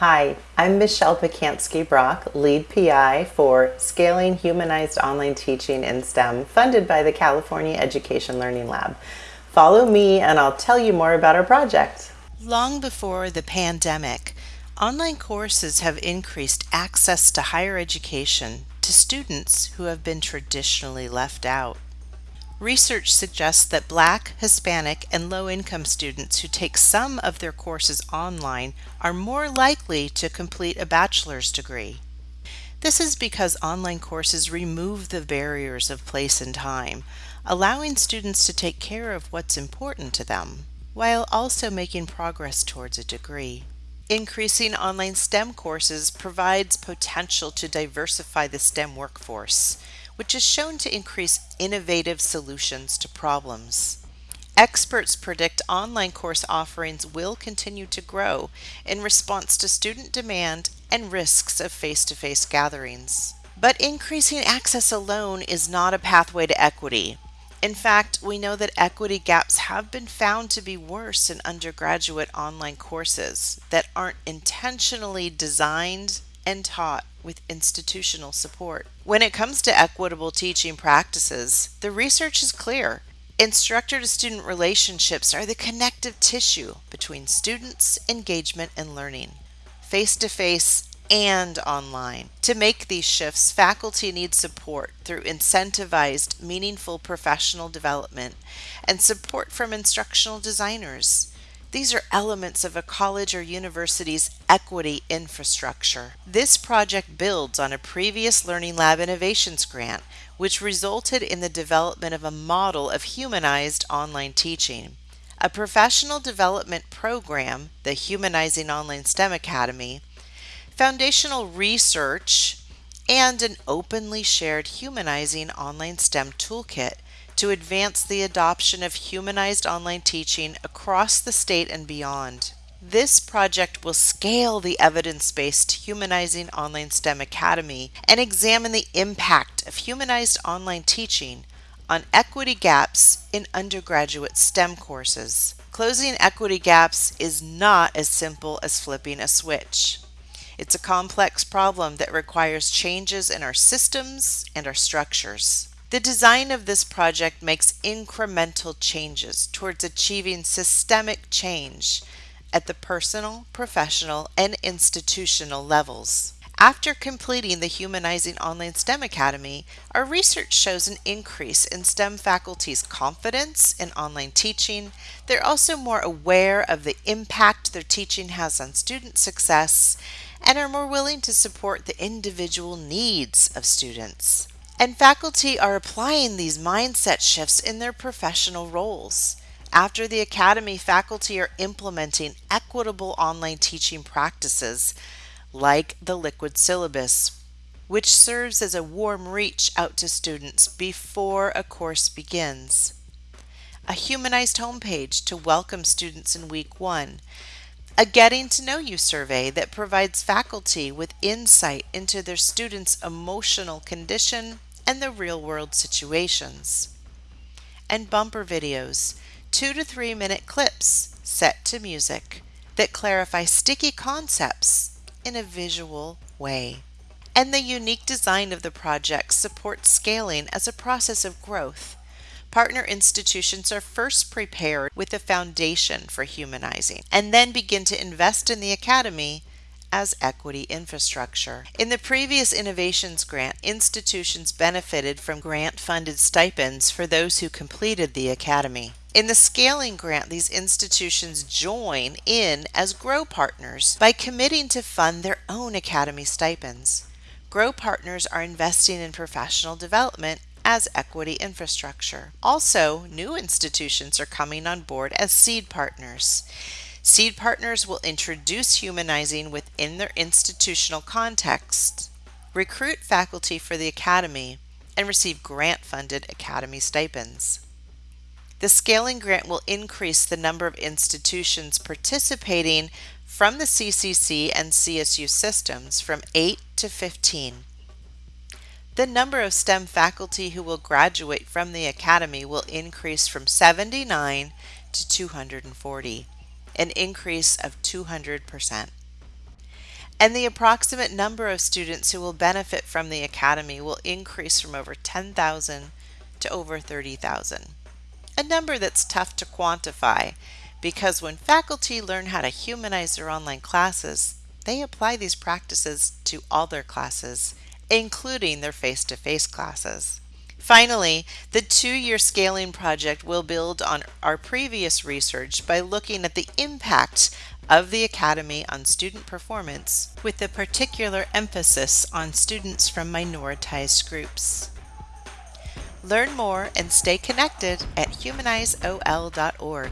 Hi, I'm Michelle Pacansky Brock, lead PI for Scaling Humanized Online Teaching in STEM, funded by the California Education Learning Lab. Follow me and I'll tell you more about our project. Long before the pandemic, online courses have increased access to higher education to students who have been traditionally left out. Research suggests that Black, Hispanic, and low income students who take some of their courses online are more likely to complete a bachelor's degree. This is because online courses remove the barriers of place and time, allowing students to take care of what's important to them, while also making progress towards a degree. Increasing online STEM courses provides potential to diversify the STEM workforce which is shown to increase innovative solutions to problems. Experts predict online course offerings will continue to grow in response to student demand and risks of face-to-face gatherings. But increasing access alone is not a pathway to equity. In fact, we know that equity gaps have been found to be worse in undergraduate online courses that aren't intentionally designed and taught with institutional support. When it comes to equitable teaching practices, the research is clear. Instructor to student relationships are the connective tissue between students' engagement and learning, face to face and online. To make these shifts, faculty need support through incentivized, meaningful professional development and support from instructional designers. These are elements of a college or university's equity infrastructure. This project builds on a previous Learning Lab Innovations grant, which resulted in the development of a model of humanized online teaching. A professional development program, the Humanizing Online STEM Academy, foundational research, and an openly shared Humanizing Online STEM toolkit to advance the adoption of humanized online teaching across the state and beyond. This project will scale the evidence-based Humanizing Online STEM Academy and examine the impact of humanized online teaching on equity gaps in undergraduate STEM courses. Closing equity gaps is not as simple as flipping a switch. It's a complex problem that requires changes in our systems and our structures. The design of this project makes incremental changes towards achieving systemic change at the personal, professional, and institutional levels. After completing the Humanizing Online STEM Academy, our research shows an increase in STEM faculty's confidence in online teaching. They're also more aware of the impact their teaching has on student success and are more willing to support the individual needs of students. And faculty are applying these mindset shifts in their professional roles. After the Academy, faculty are implementing equitable online teaching practices like the Liquid Syllabus, which serves as a warm reach out to students before a course begins. A humanized homepage to welcome students in week one. A Getting to Know You survey that provides faculty with insight into their students' emotional condition and the real world situations. And bumper videos, two to three minute clips set to music that clarify sticky concepts in a visual way. And the unique design of the project supports scaling as a process of growth. Partner institutions are first prepared with a foundation for humanizing and then begin to invest in the Academy as equity infrastructure. In the previous Innovations Grant, institutions benefited from grant-funded stipends for those who completed the Academy. In the Scaling Grant, these institutions join in as Grow Partners by committing to fund their own Academy stipends. Grow Partners are investing in professional development as equity infrastructure. Also, new institutions are coming on board as seed partners. Seed partners will introduce humanizing within their institutional context, recruit faculty for the Academy, and receive grant-funded Academy stipends. The Scaling Grant will increase the number of institutions participating from the CCC and CSU systems from 8 to 15. The number of STEM faculty who will graduate from the Academy will increase from 79 to 240 an increase of 200%. and the approximate number of students who will benefit from the Academy will increase from over 10,000 to over 30,000. A number that's tough to quantify because when faculty learn how to humanize their online classes, they apply these practices to all their classes, including their face to face classes. Finally, the two year scaling project will build on our previous research by looking at the impact of the Academy on student performance, with a particular emphasis on students from minoritized groups. Learn more and stay connected at humanizeol.org.